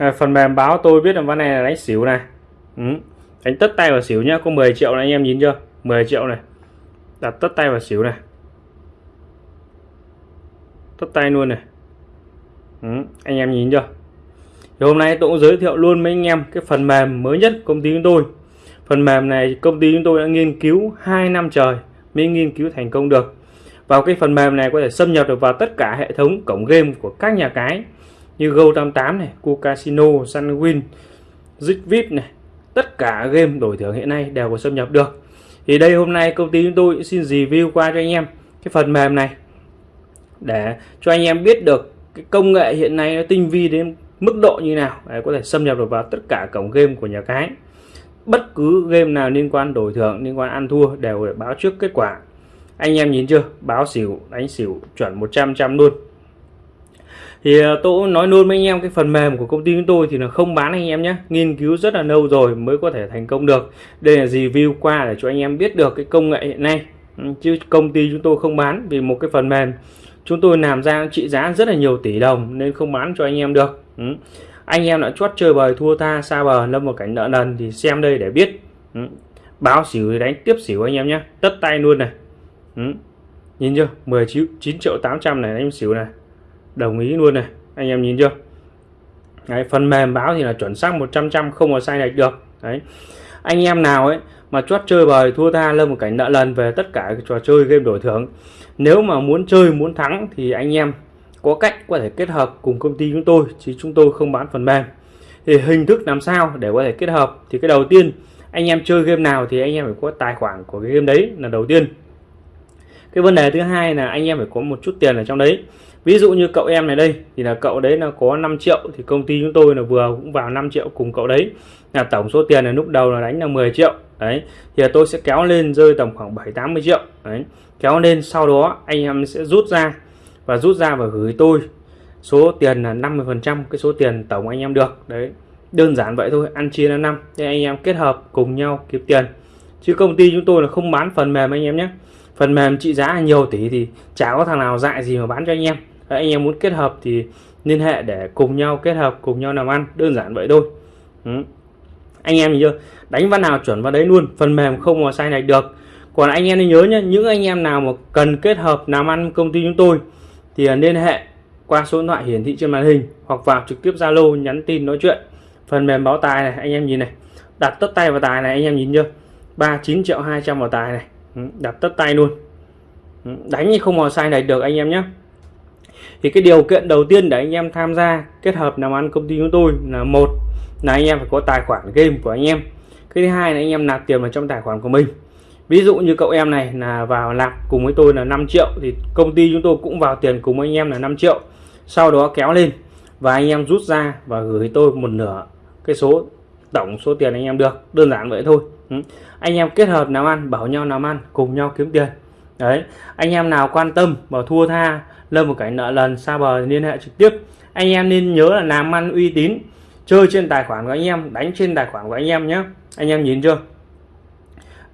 à, phần mềm báo tôi biết là ván này là đánh xỉu này. Ừ. đánh tất tay vào xỉu nhá có 10 triệu này anh em nhìn chưa? 10 triệu này. Đặt tất tay vào xỉu này. Tất tay luôn này. Ừ. anh em nhìn chưa? Thì hôm nay tôi cũng giới thiệu luôn với anh em cái phần mềm mới nhất công ty chúng tôi. Phần mềm này công ty chúng tôi đã nghiên cứu 2 năm trời mới nghiên cứu thành công được. Vào cái phần mềm này có thể xâm nhập được vào tất cả hệ thống cổng game của các nhà cái như Go88 này, Casino, Sunwin, Zigvip này tất cả game đổi thưởng hiện nay đều có xâm nhập được. Thì đây hôm nay công ty chúng tôi xin review qua cho anh em cái phần mềm này để cho anh em biết được cái công nghệ hiện nay nó tinh vi đến mức độ như nào để có thể xâm nhập được vào tất cả cổng game của nhà cái. Bất cứ game nào liên quan đổi thưởng liên quan ăn thua đều để báo trước kết quả. Anh em nhìn chưa? Báo xỉu đánh xỉu chuẩn 100 trăm luôn thì à, tôi nói luôn với anh em, cái phần mềm của công ty chúng tôi thì là không bán anh em nhé. Nghiên cứu rất là lâu rồi mới có thể thành công được. Đây là review qua để cho anh em biết được cái công nghệ hiện nay. Ừ, chứ công ty chúng tôi không bán vì một cái phần mềm. Chúng tôi làm ra trị giá rất là nhiều tỷ đồng nên không bán cho anh em được. Ừ. anh em đã chót chơi bời, thua tha, xa bờ, lâm vào cảnh nợ nần thì xem đây để biết. Ừ. báo xỉu thì đánh tiếp xỉu anh em nhé. Tất tay luôn này. Ừ. nhìn chưa? 19 triệu 800 này anh xỉu này đồng ý luôn này anh em nhìn chưa? Đấy, phần mềm báo thì là chuẩn xác 100 trăm không có sai lệch được. Đấy. Anh em nào ấy mà chót chơi bời thua tha lâm một cảnh nợ lần về tất cả trò chơi game đổi thưởng nếu mà muốn chơi muốn thắng thì anh em có cách có thể kết hợp cùng công ty chúng tôi chứ chúng tôi không bán phần mềm. Thì hình thức làm sao để có thể kết hợp? Thì cái đầu tiên anh em chơi game nào thì anh em phải có tài khoản của cái game đấy là đầu tiên cái vấn đề thứ hai là anh em phải có một chút tiền ở trong đấy. Ví dụ như cậu em này đây, thì là cậu đấy là có 5 triệu, thì công ty chúng tôi là vừa cũng vào 5 triệu cùng cậu đấy. Là tổng số tiền là lúc đầu là đánh là 10 triệu, đấy. Thì tôi sẽ kéo lên rơi tầm khoảng 7 80 triệu, đấy. Kéo lên sau đó anh em sẽ rút ra và rút ra và gửi tôi số tiền là 50 phần trăm, cái số tiền tổng anh em được, đấy. Đơn giản vậy thôi, ăn chia là năm. Để anh em kết hợp cùng nhau kiếm tiền. Chứ công ty chúng tôi là không bán phần mềm anh em nhé phần mềm trị giá nhiều tỷ thì chả có thằng nào dại gì mà bán cho anh em. Anh em muốn kết hợp thì liên hệ để cùng nhau kết hợp, cùng nhau làm ăn, đơn giản vậy thôi. Ừ. anh em nhìn chưa? Đánh văn nào chuẩn vào đấy luôn, phần mềm không mà sai này được. Còn anh em nên nhớ nhé những anh em nào mà cần kết hợp làm ăn công ty chúng tôi thì liên hệ qua số điện thoại hiển thị trên màn hình hoặc vào trực tiếp Zalo nhắn tin nói chuyện. Phần mềm báo tài này, anh em nhìn này. Đặt tất tay vào tài này, anh em nhìn chưa? 39 triệu 200 vào tài này. Ừ, đặt tất tay luôn. Ừ, đánh đánh không mà sai này được anh em nhé. Thì cái điều kiện đầu tiên để anh em tham gia kết hợp làm ăn công ty chúng tôi là một là anh em phải có tài khoản game của anh em. Cái thứ hai là anh em nạp tiền vào trong tài khoản của mình. Ví dụ như cậu em này là vào nạp cùng với tôi là 5 triệu thì công ty chúng tôi cũng vào tiền cùng với anh em là 5 triệu. Sau đó kéo lên và anh em rút ra và gửi tôi một nửa cái số tổng số tiền anh em được. Đơn giản vậy thôi. Ừ. anh em kết hợp làm ăn bảo nhau làm ăn cùng nhau kiếm tiền. Đấy. Anh em nào quan tâm và thua tha lâm một cái nợ lần xa bờ liên hệ trực tiếp. Anh em nên nhớ là làm ăn uy tín chơi trên tài khoản của anh em đánh trên tài khoản của anh em nhé. Anh em nhìn chưa?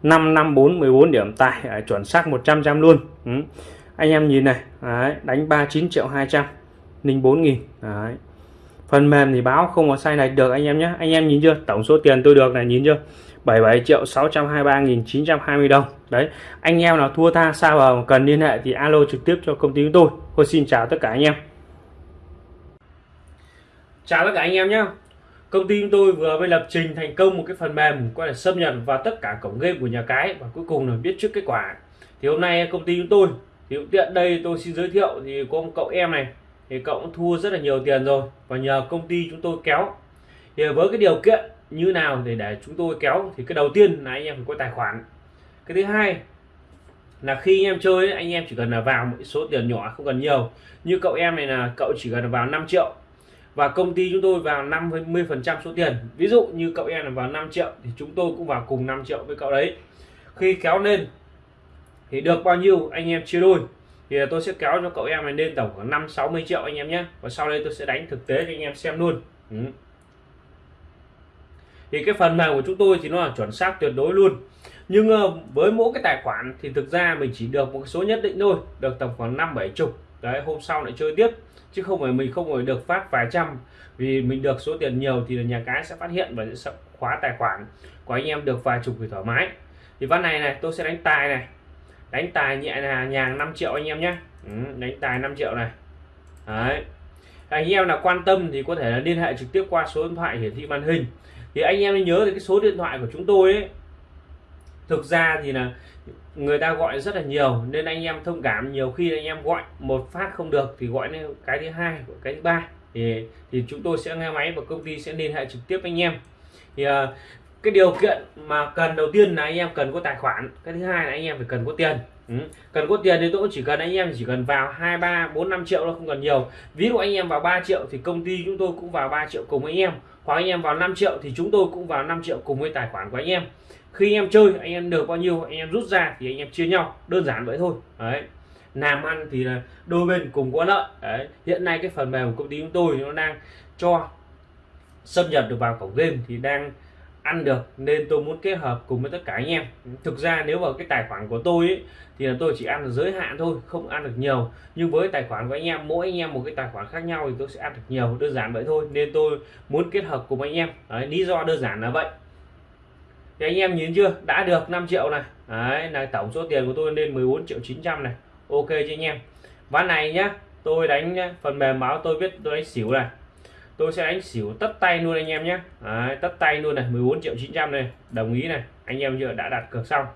554 14 điểm tài à, chuẩn xác 100 trăm luôn. Ừ. anh em nhìn này. Đấy, đánh 39 triệu 200 04 nghìn. Đấy phần mềm thì báo không có sai này được, anh em nhé. Anh em nhìn chưa? Tổng số tiền tôi được này, nhìn chưa? 77 triệu 623.920 đồng. Đấy, anh em nào thua tha xa vào cần liên hệ thì alo trực tiếp cho công ty chúng tôi. Tôi xin chào tất cả anh em. Chào tất cả anh em nhé. Công ty chúng tôi vừa mới lập trình thành công một cái phần mềm có thể xâm nhập vào tất cả cổng game của nhà cái và cuối cùng là biết trước kết quả. Thì hôm nay công ty chúng tôi, thì tiện đây tôi xin giới thiệu thì có một cậu em này thì cậu cũng thua rất là nhiều tiền rồi. Và nhờ công ty chúng tôi kéo. Thì với cái điều kiện như nào để để chúng tôi kéo thì cái đầu tiên là anh em phải có tài khoản. Cái thứ hai là khi anh em chơi, anh em chỉ cần là vào một số tiền nhỏ, không cần nhiều. Như cậu em này là cậu chỉ cần vào 5 triệu. Và công ty chúng tôi vào 50 phần trăm số tiền. Ví dụ như cậu em là vào 5 triệu thì chúng tôi cũng vào cùng 5 triệu với cậu đấy. Khi kéo lên thì được bao nhiêu, anh em chia đôi thì tôi sẽ kéo cho cậu em này lên tổng khoảng 5 60 triệu anh em nhé. Và sau đây tôi sẽ đánh thực tế cho anh em xem luôn. Ừ. Thì cái phần này của chúng tôi thì nó là chuẩn xác tuyệt đối luôn. Nhưng ờ, với mỗi cái tài khoản thì thực ra mình chỉ được một số nhất định thôi, được tầm khoảng năm bảy chục. Đấy, hôm sau lại chơi tiếp. Chứ không phải mình không phải được phát vài trăm. Vì mình được số tiền nhiều thì nhà cái sẽ phát hiện và sẽ khóa tài khoản của anh em được vài chục thì thoải mái. Thì ván này này, tôi sẽ đánh tài này đánh tài nhẹ là nhàng 5 triệu anh em nhé. Ừ, đánh tài 5 triệu này. Đấy. Anh em là quan tâm thì có thể là liên hệ trực tiếp qua số điện thoại hiển thị màn hình. Thì anh em nhớ thì cái số điện thoại của chúng tôi ấy. Thực ra thì là người ta gọi rất là nhiều nên anh em thông cảm nhiều khi anh em gọi một phát không được thì gọi lên cái thứ hai của cái thứ ba. Thì thì chúng tôi sẽ nghe máy và công ty sẽ liên hệ trực tiếp anh em. Thì ờ, cái điều kiện mà cần đầu tiên là anh em cần có tài khoản, cái thứ hai là anh em phải cần có tiền. Ừ. cần có tiền thì tôi cũng chỉ cần anh em chỉ cần vào hai, ba, bốn, năm triệu nó không cần nhiều. Ví dụ anh em vào 3 triệu thì công ty chúng tôi cũng vào 3 triệu cùng với anh em, hoặc anh em vào 5 triệu thì chúng tôi cũng vào 5 triệu cùng với tài khoản của anh em. Khi anh em chơi, anh em được bao nhiêu, anh em rút ra thì anh em chia nhau, đơn giản vậy thôi. Đấy. Làm ăn thì là đôi bên cùng có lợi. Đấy. Hiện nay cái phần mềm của công ty chúng tôi nó đang cho xâm nhập được vào cổng game thì đang ăn được nên tôi muốn kết hợp cùng với tất cả anh em. Thực ra nếu vào cái tài khoản của tôi ấy, thì là tôi chỉ ăn ở giới hạn thôi không ăn được nhiều. Nhưng với tài khoản của anh em mỗi anh em một cái tài khoản khác nhau thì tôi sẽ ăn được nhiều đơn giản vậy thôi. Nên tôi muốn kết hợp cùng anh em. Đấy, lý do đơn giản là vậy. Thì anh em nhìn chưa? Đã được 5 triệu này. Đấy, là tổng số tiền của tôi lên 14 triệu 900 này. Ok chứ anh em? Ván này nhá tôi đánh phần mềm báo tôi biết tôi đánh xỉu này tôi sẽ đánh xỉu tất tay luôn anh em nhé. Đấy, tất tay luôn này 14 triệu 900 này. Đồng ý này anh em chưa đã đặt cược xong.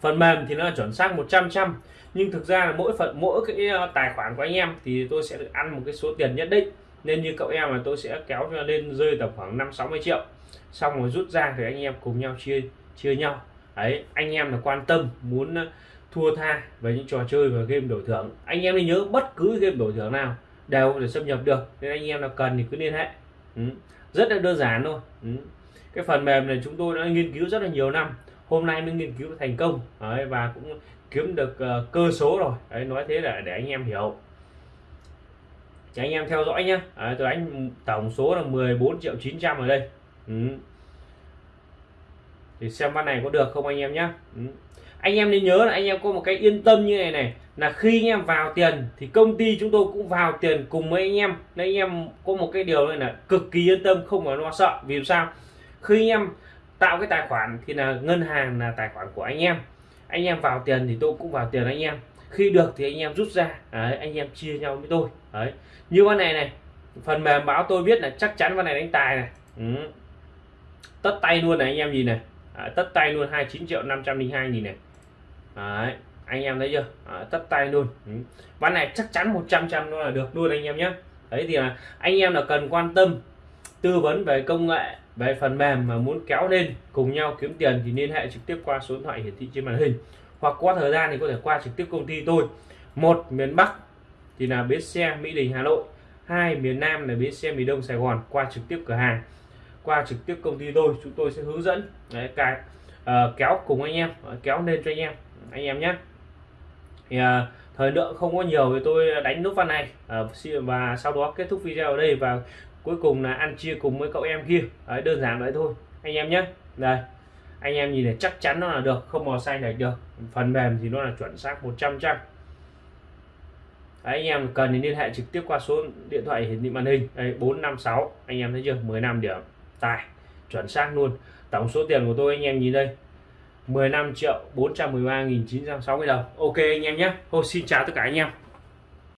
Phần mềm thì nó là chuẩn xác 100 trăm nhưng thực ra là mỗi phần mỗi cái ờ, tài khoản của anh em thì tôi sẽ được ăn một cái số tiền nhất định. Nên như cậu em là tôi sẽ kéo lên rơi tầm khoảng 5 60 triệu. Xong rồi rút ra thì anh em cùng nhau chia chia nhau. Đấy anh em là quan tâm muốn ờ, thua tha về những trò chơi và game đổi thưởng. Anh em nên nhớ bất cứ game đổi thưởng nào đều để xâm nhập được. Nên anh em nào cần thì cứ liên hệ. Ừ. rất là đơn giản thôi. Ừ. cái phần mềm này chúng tôi đã nghiên cứu rất là nhiều năm. Hôm nay mới nghiên cứu thành công. Đấy, và cũng kiếm được uh, cơ số rồi. Đấy, nói thế là để anh em hiểu. Thì anh em theo dõi nhé à, tôi đánh tổng số là 14 triệu 900 ở đây. Ừ thì xem con này có được không anh em nhé ừ. Anh em nên nhớ là anh em có một cái yên tâm như này này là khi anh em vào tiền thì công ty chúng tôi cũng vào tiền cùng với anh em. Nên anh em có một cái điều này là cực kỳ yên tâm không phải lo sợ. Vì sao? Khi anh em tạo cái tài khoản thì là ngân hàng là tài khoản của anh em. Anh em vào tiền thì tôi cũng vào tiền anh em. Khi được thì anh em rút ra. Đấy, anh em chia nhau với tôi. Đấy. Như con này này phần mềm báo tôi biết là chắc chắn con này đánh tài này. Ừ. tất tay luôn này anh em gì này à, tất tay luôn 29 triệu 502 nghìn này. Đấy, anh em thấy chưa? À, tất tay luôn. Ừ. ván này chắc chắn 100 trăm luôn là được luôn anh em nhé. Đấy thì là anh em là cần quan tâm tư vấn về công nghệ về phần mềm mà muốn kéo lên cùng nhau kiếm tiền thì liên hệ trực tiếp qua số điện thoại hiển thị trên màn hình. Hoặc qua thời gian thì có thể qua trực tiếp công ty tôi. Một miền Bắc thì là bến xe Mỹ Đình Hà Nội. Hai miền Nam là bến xe miền Đông Sài Gòn qua trực tiếp cửa hàng qua trực tiếp công ty tôi chúng tôi sẽ hướng dẫn đấy, cái uh, kéo cùng anh em ờ, kéo lên cho anh em anh em nhé. Thì uh, thời lượng không có nhiều thì tôi đánh nút văn này. Uh, và sau đó kết thúc video ở đây và cuối cùng là ăn chia cùng với cậu em kia. Đấy, đơn giản vậy thôi anh em nhé. Đây anh em nhìn này chắc chắn nó là được không màu xanh này được. Phần mềm thì nó là chuẩn xác 100 trăm Đấy, anh em cần thì liên hệ trực tiếp qua số điện thoại hiển thị màn hình. Đây 456 anh em thấy chưa? 15 điểm tài chuẩn xác luôn. Tổng số tiền của tôi anh em nhìn đây 15 triệu 413.960 đồng. Ok anh em nhé. Ô, xin chào tất cả anh em.